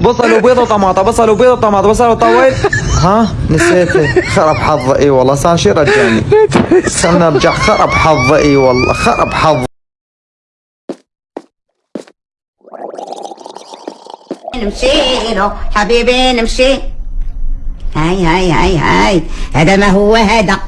بصل وبيضه وطماطة بصل وبيضه وطماطة بصل وطويل ها؟ نسيته خرب حظي. إي والله صار شي رجعني. استنى نرجع خرب حظي. إي والله خرب حظي. نمشي حبيبي نمشي. هاي هاي هاي هاي. هذا ما هو هذا.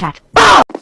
Cat.